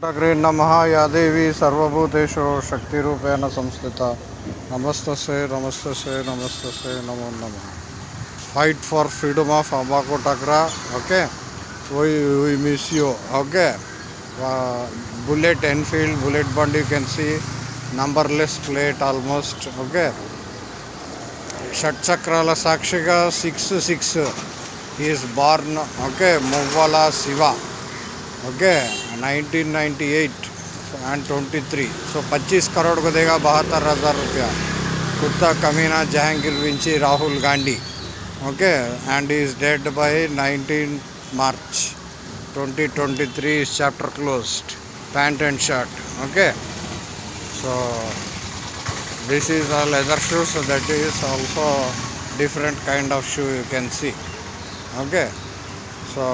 ಘಟಗ್ರೀನ್ ನಮಃ ಯಾದೇವಿ ಸರ್ವಭೂತೇಶು ಶಕ್ತಿ ರೂಪೇಣ ಸಂಸ್ಥಿತ. ನಮಸ್ತಸೆ ನಮಸ್ತಸೆ ನಮಸ್ತಸೆ ನಮೋ ನಮಃ. ಫೈಟ್ ಫಾರ್ ಫ್ರೀಡಮ್ ಆಫ್ ಅಂಬಾಕೋ takraw okay why we miss you okay bullet Enfield bullet ಬಂಡ್ you can see numberless plate almost okay షట్చక్రాల ಸಾಕ್ಷಿಗ six six is born okay Muvvala Shiva okay 1998 and 23 सो 25 करोड़ को देगा बहत्तर हज़ार रुपया कुत्ता कमीना Jahangir Vinci Rahul Gandhi okay and is dead by 19 March 2023 is chapter closed pant and shirt okay so this is a leather shoe so that is also different kind of shoe you can see okay so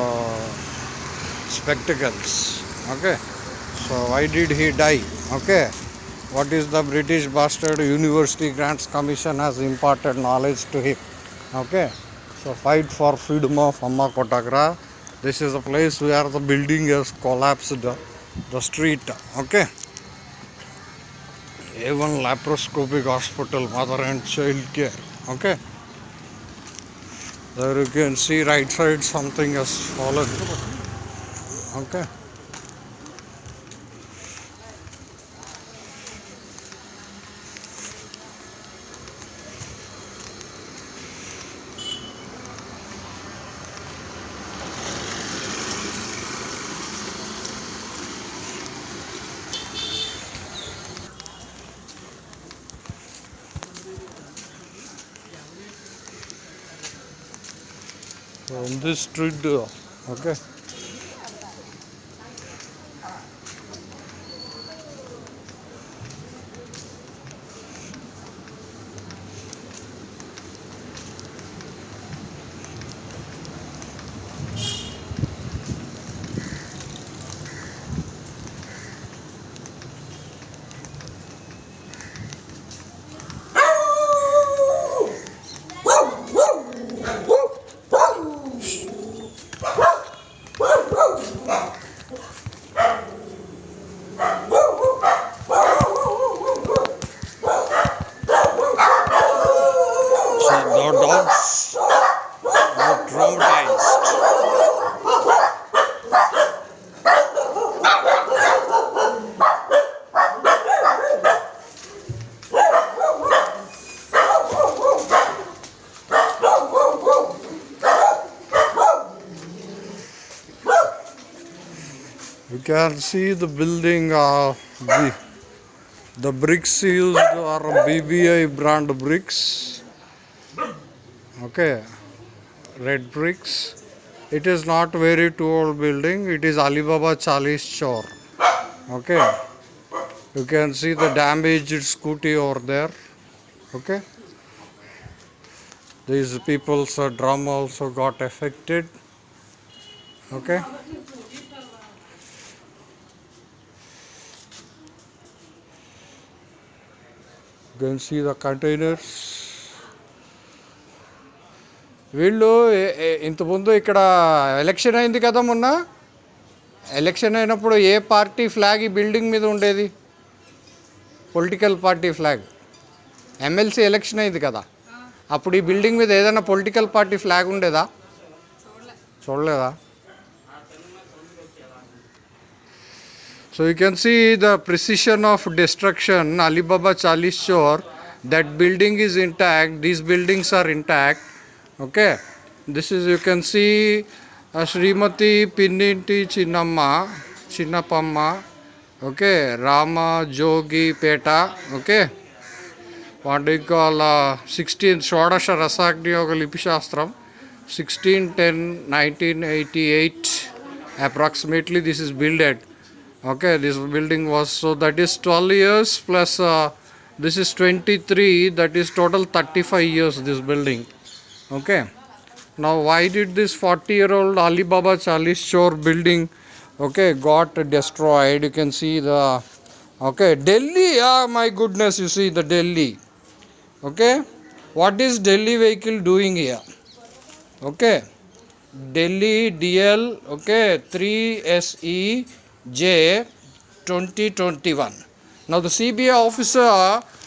spectacles okay. So why did he die? Okay. What is the british bastard university grants commission has imparted knowledge to him? Okay. So fight for freedom of amma kotagra. This is a place where the building has collapsed the street. Okay. A1 laparoscopic hospital mother and child care. Okay. There you can see right side something has fallen. Okay so in this street okay So the dogs are traumatized. You can see the building of the the bricks used are BBI brand bricks. Okay, red bricks. It is not very too old building. It is Alibaba Chalis Chor. Okay, you can see the damaged scooty over there. Okay, these people's uh, drum also got affected. Okay. You can see the containers. వీళ్ళు ఇంతకుముందు ఇక్కడ election అయింది కదా మొన్న? Election అయినప్పుడు ఏ party flag ఈ building మీద ఉండేది? Political party flag MLC election అయింది కదా. అప్పుడు ఈ బిల్డింగ్ మీద ఏదైనా పొలిటికల్ పార్టీ ఫ్లాగ్ ఉండేదా? చూడలేదా? So you can see the precision of destruction. Alibaba Chalis Chor. That building is intact. These buildings are intact. Okay. This is you can see uh, Srimati Pinninti Chinnamma, Chinnapamma. Okay. Rama Jogi Peta. Okay. What do you call uh, 16th Shodasha Rasagni Yoga Lipi 1610 1988 approximately this is builded okay this building was so that is 12 years plus uh, this is 23 that is total 35 years this building. Okay. Now why did this 40 year old Alibaba Chalis Chor building okay got destroyed? You can see the okay delhi ah my goodness you see the delhi. Okay. What is delhi vehicle doing here? Okay. Delhi dl okay 3se j 2021. Now the CBI officer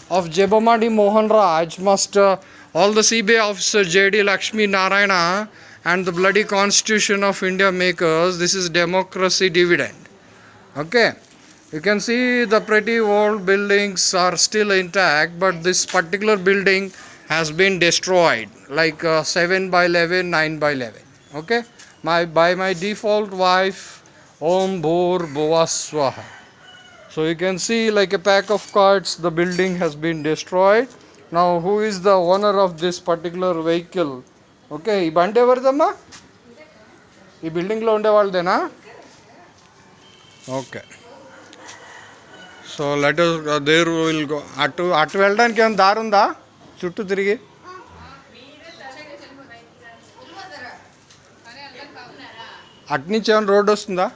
of Jebamadi Mohan Raj must, uh, all the CBI officer JD Lakshmi Narayana and the bloody constitution of India makers, this is democracy dividend. Okay. You can see the pretty old buildings are still intact, but this particular building has been destroyed like uh, 7 by 11, 9 by 11. Okay. My, by my default wife, Om Bhur Bhuvaswaha. So you can see like a pack of cards, the building has been destroyed. Now who is the owner of this particular vehicle? Okay ఈ బండి ఎవరిదమ్మా ఈ బిల్డింగ్లో ఉండే వాళ్ళదేనా okay so let there will go అటు అటు వెళ్ళడానికి ఏమైనా దారి ఉందా చుట్టూ తిరిగి అటు నుంచి ఏమైనా రోడ్డు వస్తుందా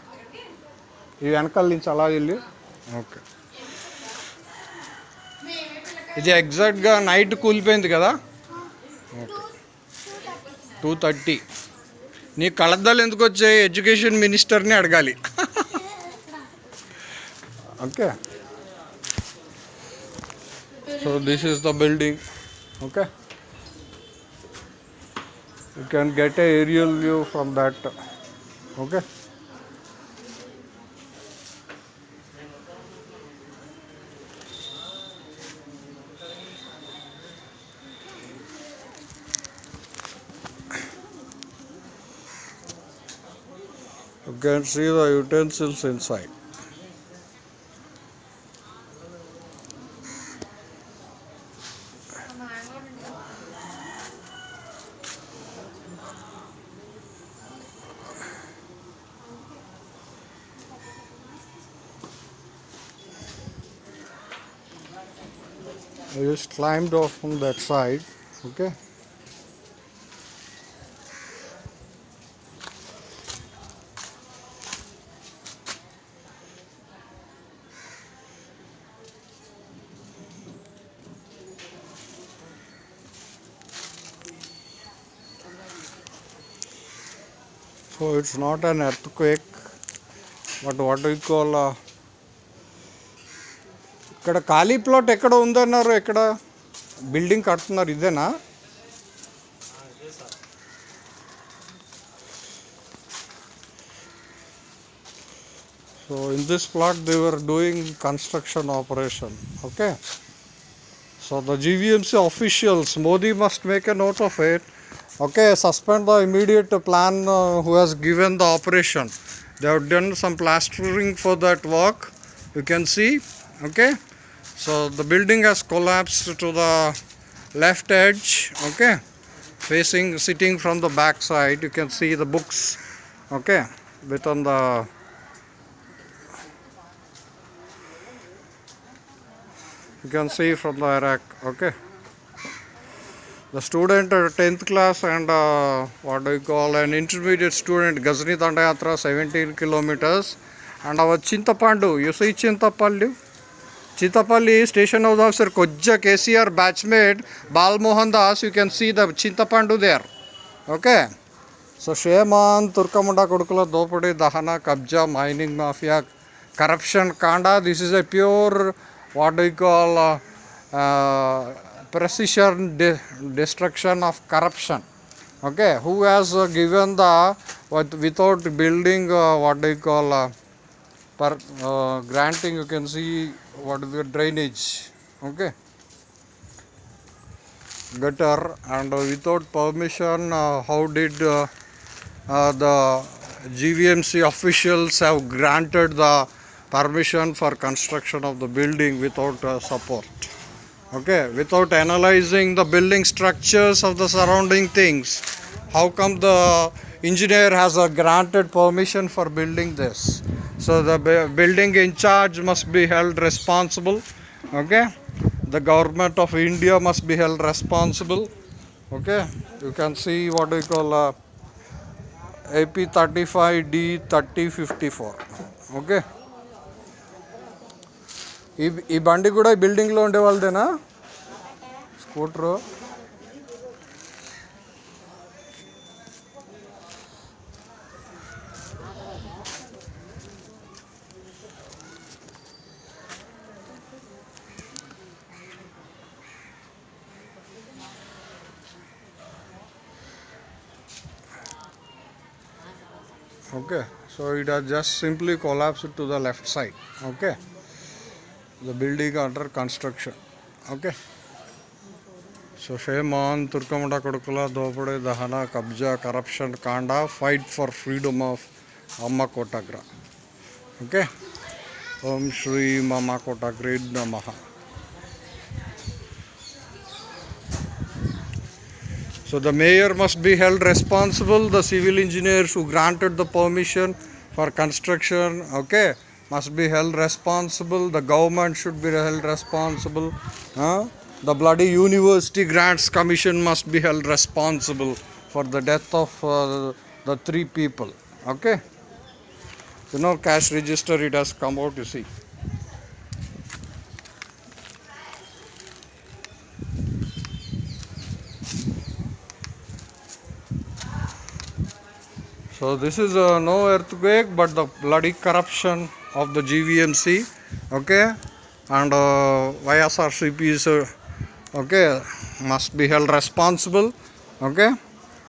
ఈ వెనకాల నుంచి అలా వెళ్ళి. ఓకే. ఇది ఎగ్జాక్ట్గా నైట్ కూలిపోయింది కదా? ఓకే. టూ థర్టీ నీ కళద్దాలు ఎందుకు వచ్చాయి? ఎడ్యుకేషన్ మినిస్టర్ని అడగాలి. Okay. So this is the building okay. You can get a aerial view from that okay. Can see the utensils inside. I just climbed off from that side. Okay. so it's not an earthquake but what what call uh, ఇక్కడ ఖాళీ plot ఎక్కడ ఉందన్నారు? ఎక్కడ building కడుతున్నారు? ఇదేనా? So in this plot they were doing construction operation okay so the GVMC officials Modi must make a note of eight Okay, suspend the immediate plan uh, who has given the operation. They have done some plastering for that work. You can see. Okay. So the building has collapsed to the left edge. Okay. Facing, sitting from the back side, you can see the books. Okay. With on the you can see from the rack okay the student at 10th class and uh, what do you call an intermediate student Ghazni Dandayatra 17 kilometers and our Chintapandu you see Chintapandu Chintapalli station house officer Kojja KCR batchmate Balmohan Das you can see the Chintapandu there okay so shame on తుర్కముండ కొడుకుల దోపిడీ దహన కబ్జా mining mafia corruption కాండా this is a pure what do call precision de- destruction of corruption. Okay who has uh, given the what without building uh, what you call uh, per uh, granting you can see what is the drainage. Okay. Gutter and without permission uh, how did uh, the GVMC officials have granted the permission for construction of the building without support okay without analyzing the building structures of the surrounding things how come the engineer has a granted permission for building this? So the building in charge must be held responsible okay? The government of india must be held responsible okay? You can see what we call uh, ap 35d 3054 okay ఈ ఈ బండి కూడా బిల్డింగ్లో ఉండే వాళ్ళదేనా scooter okay so it has just simply collapsed to the left side okay the building under construction. Okay. So shame on turkamunda kodukula dopade dahana kabja corruption kanda fight for freedom of amma kotagra. Okay. Om shri mama kotagra namaha. So the mayor must be held responsible, the civil engineers who granted the permission for construction, okay, must be held responsible, the government should be held responsible, huh? the bloody university grants commission must be held responsible for the death of uh, the three people, okay. You know cash register it has come out you see. So this is uh, no earthquake but the bloody corruption of the GVMC okay? And uh, YSRCP is uh, okay must be held responsible okay